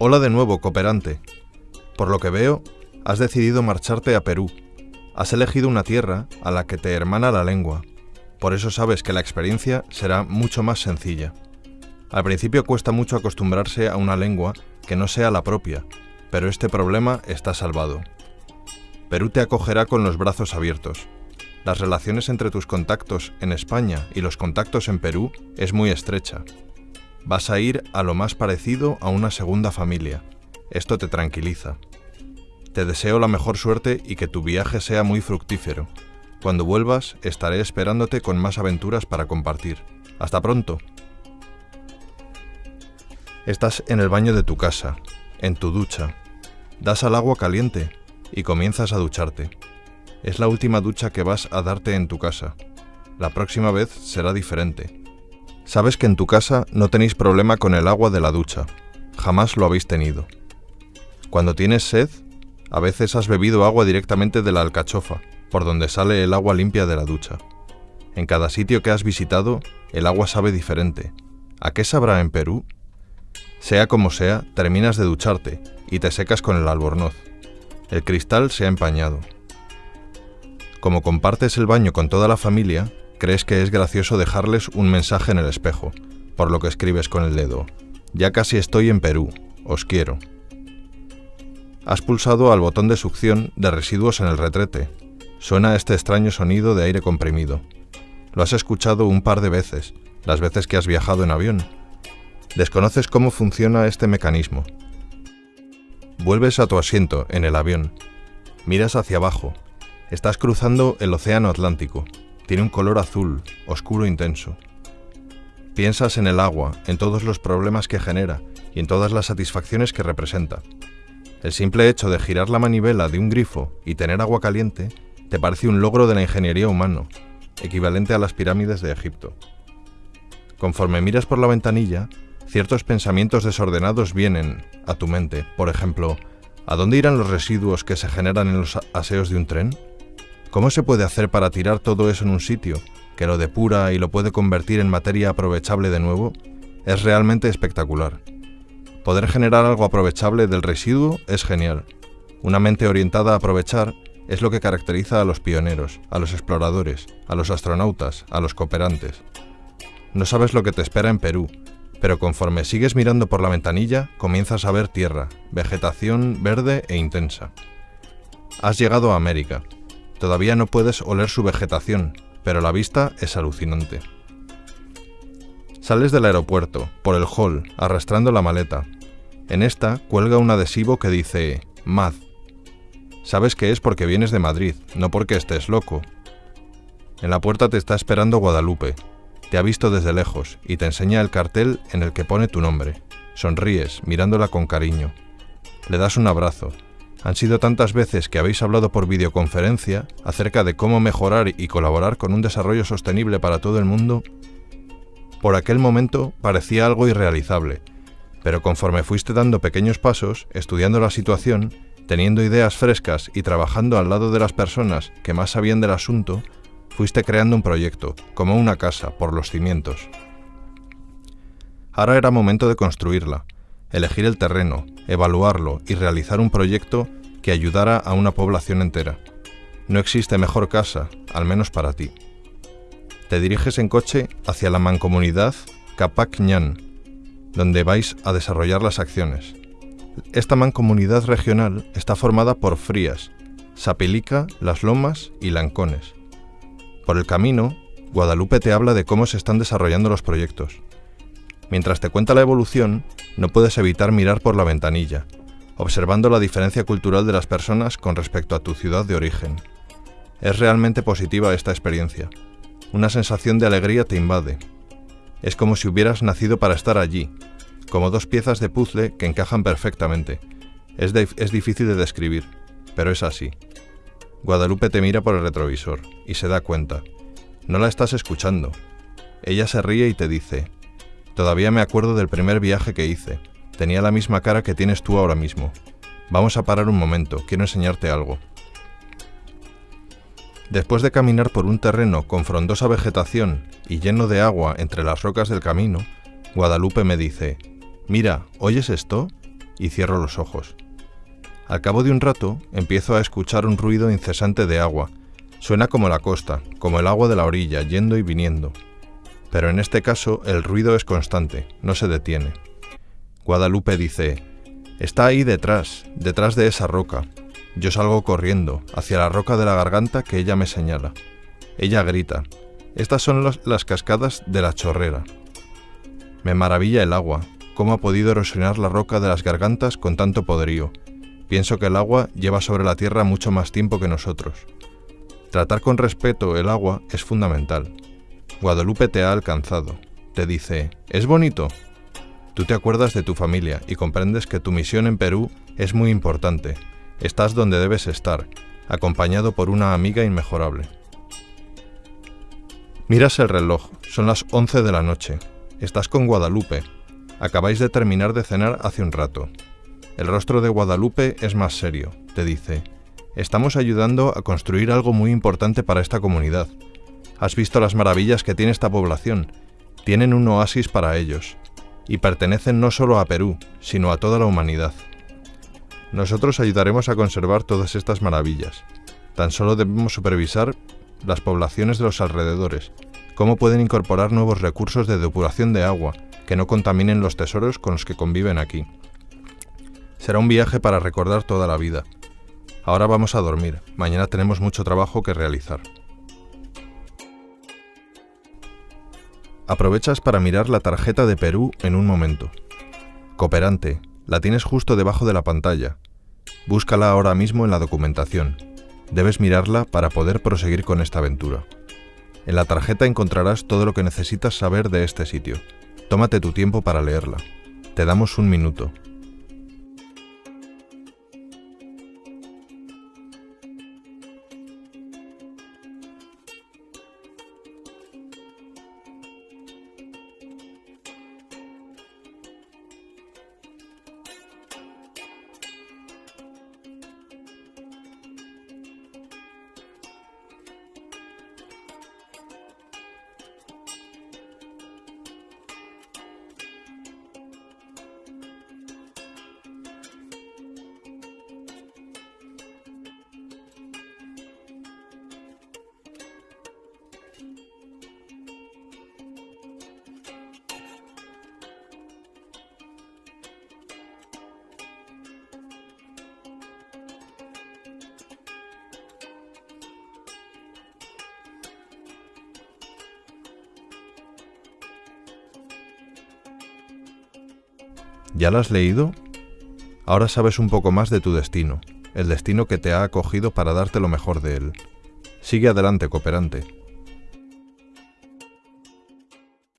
Hola de nuevo, cooperante. Por lo que veo, has decidido marcharte a Perú. Has elegido una tierra a la que te hermana la lengua. Por eso sabes que la experiencia será mucho más sencilla. Al principio cuesta mucho acostumbrarse a una lengua que no sea la propia, pero este problema está salvado. Perú te acogerá con los brazos abiertos. Las relaciones entre tus contactos en España y los contactos en Perú es muy estrecha. Vas a ir a lo más parecido a una segunda familia. Esto te tranquiliza. Te deseo la mejor suerte y que tu viaje sea muy fructífero. Cuando vuelvas, estaré esperándote con más aventuras para compartir. Hasta pronto. Estás en el baño de tu casa, en tu ducha. Das al agua caliente y comienzas a ducharte. Es la última ducha que vas a darte en tu casa. La próxima vez será diferente. Sabes que en tu casa no tenéis problema con el agua de la ducha. Jamás lo habéis tenido. Cuando tienes sed, a veces has bebido agua directamente de la alcachofa, por donde sale el agua limpia de la ducha. En cada sitio que has visitado, el agua sabe diferente. ¿A qué sabrá en Perú? Sea como sea, terminas de ducharte y te secas con el albornoz. El cristal se ha empañado. Como compartes el baño con toda la familia, crees que es gracioso dejarles un mensaje en el espejo, por lo que escribes con el dedo. Ya casi estoy en Perú, os quiero. Has pulsado al botón de succión de residuos en el retrete. Suena este extraño sonido de aire comprimido. Lo has escuchado un par de veces, las veces que has viajado en avión. Desconoces cómo funciona este mecanismo. Vuelves a tu asiento en el avión. Miras hacia abajo, Estás cruzando el Océano Atlántico. Tiene un color azul, oscuro intenso. Piensas en el agua, en todos los problemas que genera y en todas las satisfacciones que representa. El simple hecho de girar la manivela de un grifo y tener agua caliente te parece un logro de la ingeniería humano, equivalente a las pirámides de Egipto. Conforme miras por la ventanilla, ciertos pensamientos desordenados vienen a tu mente. Por ejemplo, ¿a dónde irán los residuos que se generan en los aseos de un tren? ¿Cómo se puede hacer para tirar todo eso en un sitio, que lo depura y lo puede convertir en materia aprovechable de nuevo? Es realmente espectacular. Poder generar algo aprovechable del residuo es genial. Una mente orientada a aprovechar es lo que caracteriza a los pioneros, a los exploradores, a los astronautas, a los cooperantes. No sabes lo que te espera en Perú, pero conforme sigues mirando por la ventanilla, comienzas a ver tierra, vegetación verde e intensa. Has llegado a América, Todavía no puedes oler su vegetación, pero la vista es alucinante. Sales del aeropuerto, por el hall, arrastrando la maleta. En esta cuelga un adhesivo que dice MAD. Sabes que es porque vienes de Madrid, no porque estés loco. En la puerta te está esperando Guadalupe. Te ha visto desde lejos y te enseña el cartel en el que pone tu nombre. Sonríes, mirándola con cariño. Le das un abrazo, han sido tantas veces que habéis hablado por videoconferencia acerca de cómo mejorar y colaborar con un desarrollo sostenible para todo el mundo. Por aquel momento parecía algo irrealizable, pero conforme fuiste dando pequeños pasos, estudiando la situación, teniendo ideas frescas y trabajando al lado de las personas que más sabían del asunto, fuiste creando un proyecto, como una casa, por los cimientos. Ahora era momento de construirla, elegir el terreno, evaluarlo y realizar un proyecto que ayudara a una población entera. No existe mejor casa, al menos para ti. Te diriges en coche hacia la mancomunidad Capac Ñan, donde vais a desarrollar las acciones. Esta mancomunidad regional está formada por Frías, Sapilica, Las Lomas y Lancones. Por el camino, Guadalupe te habla de cómo se están desarrollando los proyectos. Mientras te cuenta la evolución, no puedes evitar mirar por la ventanilla, observando la diferencia cultural de las personas con respecto a tu ciudad de origen. Es realmente positiva esta experiencia. Una sensación de alegría te invade. Es como si hubieras nacido para estar allí, como dos piezas de puzzle que encajan perfectamente. Es, es difícil de describir, pero es así. Guadalupe te mira por el retrovisor y se da cuenta. No la estás escuchando. Ella se ríe y te dice, Todavía me acuerdo del primer viaje que hice. Tenía la misma cara que tienes tú ahora mismo. Vamos a parar un momento, quiero enseñarte algo. Después de caminar por un terreno con frondosa vegetación y lleno de agua entre las rocas del camino, Guadalupe me dice, Mira, ¿oyes esto? y cierro los ojos. Al cabo de un rato empiezo a escuchar un ruido incesante de agua. Suena como la costa, como el agua de la orilla, yendo y viniendo. Pero en este caso el ruido es constante, no se detiene. Guadalupe dice, Está ahí detrás, detrás de esa roca. Yo salgo corriendo, hacia la roca de la garganta que ella me señala. Ella grita, Estas son las cascadas de la chorrera. Me maravilla el agua, cómo ha podido erosionar la roca de las gargantas con tanto poderío. Pienso que el agua lleva sobre la tierra mucho más tiempo que nosotros. Tratar con respeto el agua es fundamental. Guadalupe te ha alcanzado. Te dice, ¿es bonito? Tú te acuerdas de tu familia y comprendes que tu misión en Perú es muy importante. Estás donde debes estar, acompañado por una amiga inmejorable. Miras el reloj, son las 11 de la noche. Estás con Guadalupe. Acabáis de terminar de cenar hace un rato. El rostro de Guadalupe es más serio. Te dice, estamos ayudando a construir algo muy importante para esta comunidad. Has visto las maravillas que tiene esta población. Tienen un oasis para ellos y pertenecen no solo a Perú, sino a toda la humanidad. Nosotros ayudaremos a conservar todas estas maravillas. Tan solo debemos supervisar las poblaciones de los alrededores, cómo pueden incorporar nuevos recursos de depuración de agua que no contaminen los tesoros con los que conviven aquí. Será un viaje para recordar toda la vida. Ahora vamos a dormir, mañana tenemos mucho trabajo que realizar. Aprovechas para mirar la tarjeta de Perú en un momento. Cooperante, la tienes justo debajo de la pantalla. Búscala ahora mismo en la documentación. Debes mirarla para poder proseguir con esta aventura. En la tarjeta encontrarás todo lo que necesitas saber de este sitio. Tómate tu tiempo para leerla. Te damos un minuto. ¿Ya la has leído? Ahora sabes un poco más de tu destino, el destino que te ha acogido para darte lo mejor de él. Sigue adelante, cooperante.